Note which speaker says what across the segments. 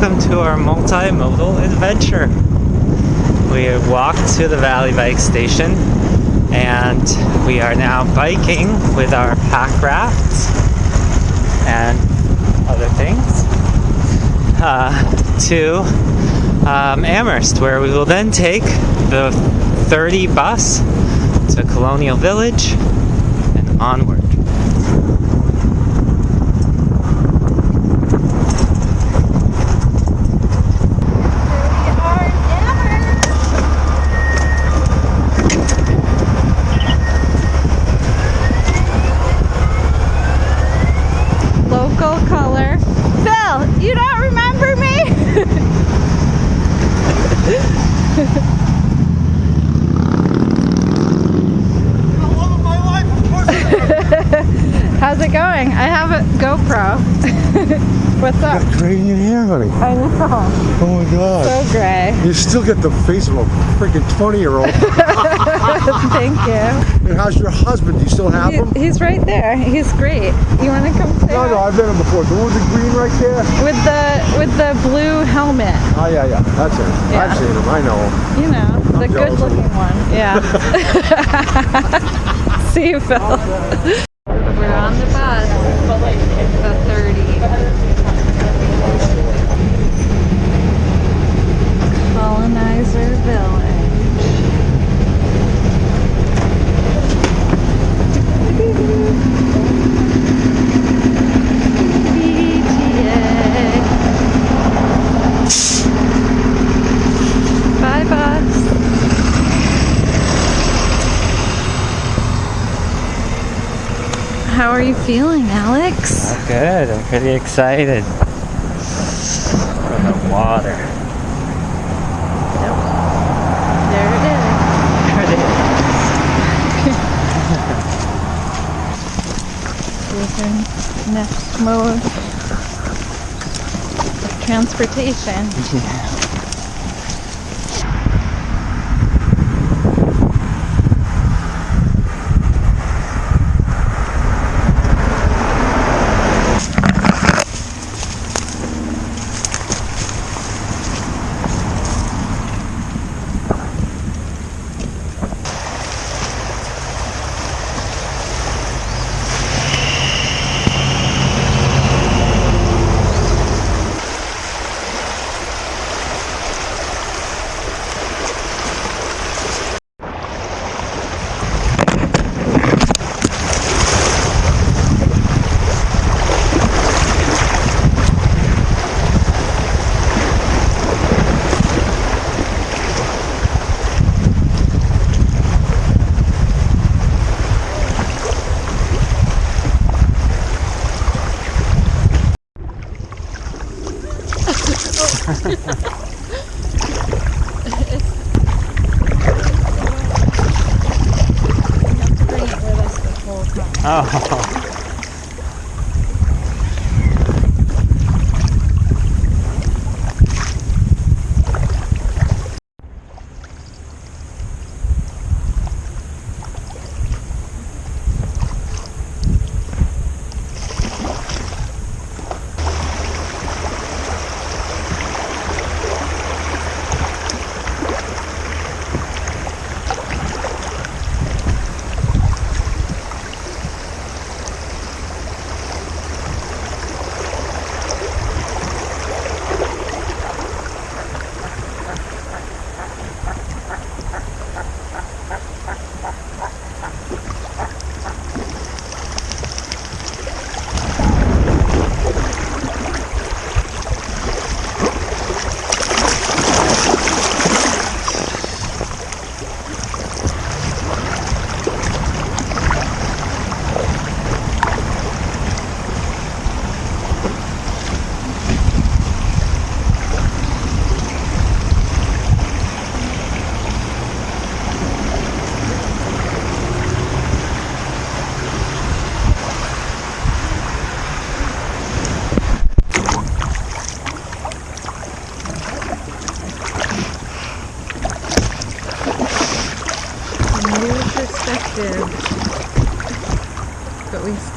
Speaker 1: welcome to our multimodal adventure. We walked to the Valley Bike Station and we are now biking with our pack rafts and other things uh, to um, Amherst, where we will then take the 30 bus to Colonial Village and onward.
Speaker 2: Local color. Phil, you don't remember me? How's it going? I have a GoPro. What's up?
Speaker 3: You got Gray in your hair, honey.
Speaker 2: I know.
Speaker 3: Oh my god.
Speaker 2: So gray.
Speaker 3: You still get the face of a freaking 20 year old.
Speaker 2: Thank you.
Speaker 3: and how's your husband? Do you still have him?
Speaker 2: He's right there. He's great. You want to come say
Speaker 3: No, no? I've met him before. The one with the green right there?
Speaker 2: with the with the blue helmet?
Speaker 3: Oh, yeah, yeah. That's it.
Speaker 2: Yeah.
Speaker 3: I've seen him. I know him.
Speaker 2: You know, the
Speaker 3: I'm jealous
Speaker 2: good-looking one. Yeah. See you, Phil. We're on the bus. The 30. Colonial Village. Are you feeling, Alex?
Speaker 1: Good, I'm pretty excited for the water.
Speaker 2: There it is. Here's our next mode of transportation.
Speaker 1: Oh,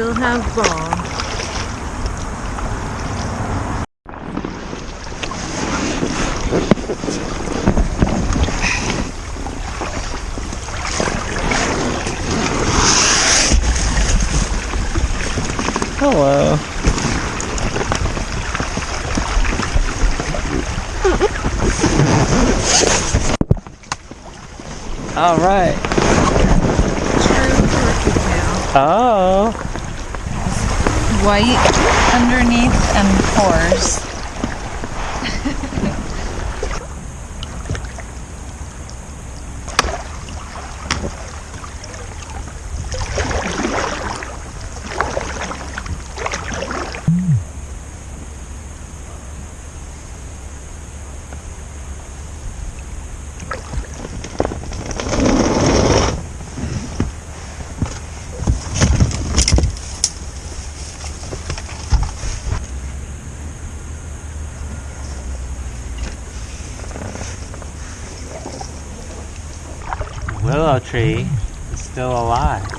Speaker 2: still have ball.
Speaker 1: Hello. All right.
Speaker 2: True turkey.
Speaker 1: Oh.
Speaker 2: White underneath and pores.
Speaker 1: Tree is still alive.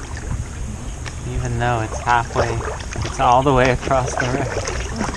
Speaker 1: Even though it's halfway, it's all the way across the river.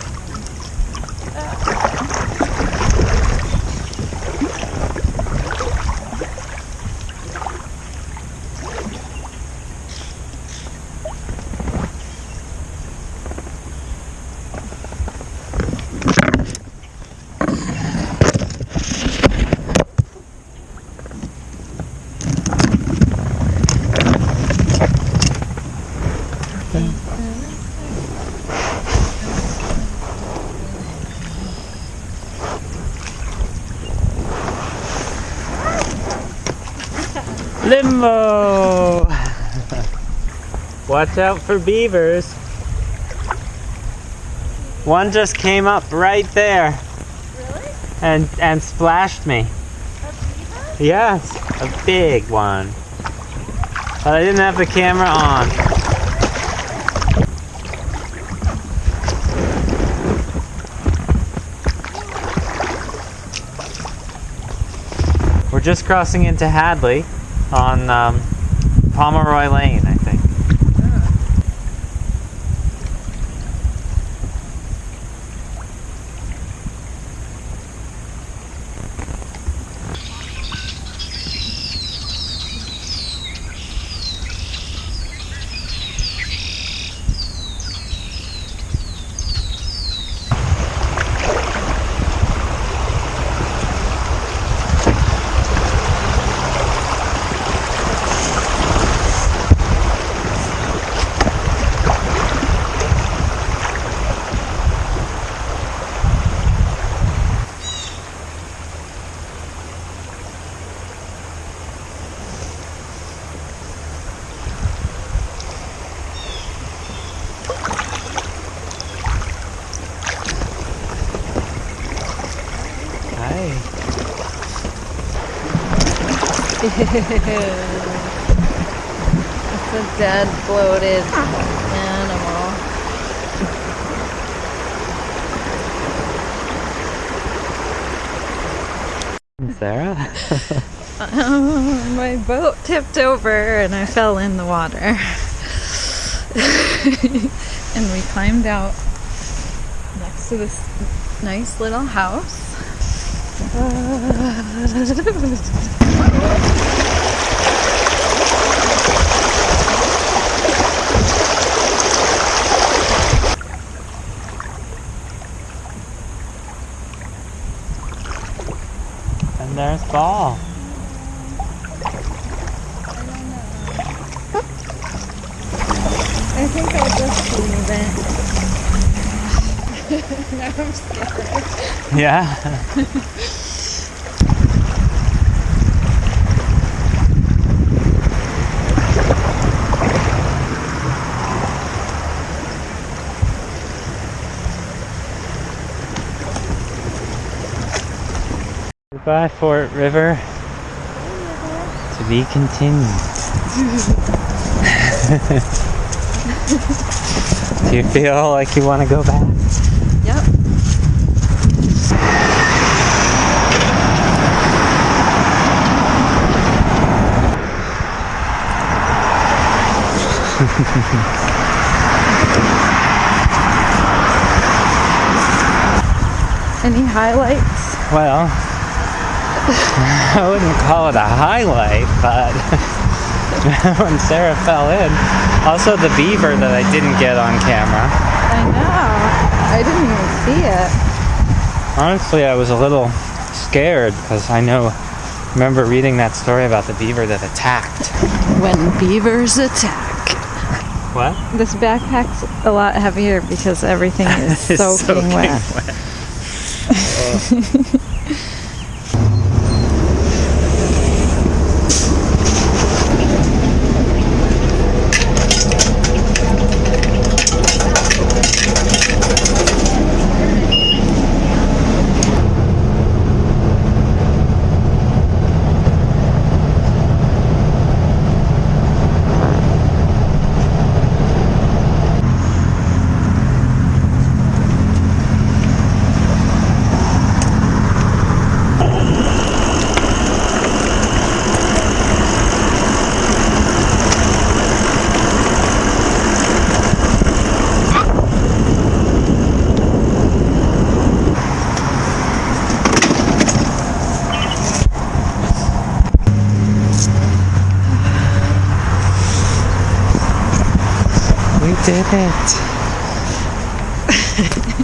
Speaker 1: Watch out for beavers. One just came up right there
Speaker 2: Really?
Speaker 1: and and splashed me. Yes, a big one. But I didn't have the camera on. We're just crossing into Hadley on um, Pomeroy Lane, I think. Hi.
Speaker 2: It's a dead, bloated animal.
Speaker 1: Sarah?
Speaker 2: My boat tipped over and I fell in the water. and we climbed out next to this nice little house.
Speaker 1: and there's Ball.
Speaker 2: I think I'll just leave it. now I'm scared.
Speaker 1: Yeah. Goodbye, Fort River. To be continued. Do you feel like you want to go back?
Speaker 2: Yep. Any highlights?
Speaker 1: Well, I wouldn't call it a highlight, but when Sarah fell in. Also, the beaver that I didn't get on camera.
Speaker 2: I know. I didn't even see it.
Speaker 1: Honestly, I was a little scared because I know, remember reading that story about the beaver that attacked.
Speaker 2: When beavers attack.
Speaker 1: What?
Speaker 2: This backpack's a lot heavier because everything is
Speaker 1: It's
Speaker 2: soaking, wet.
Speaker 1: We did it.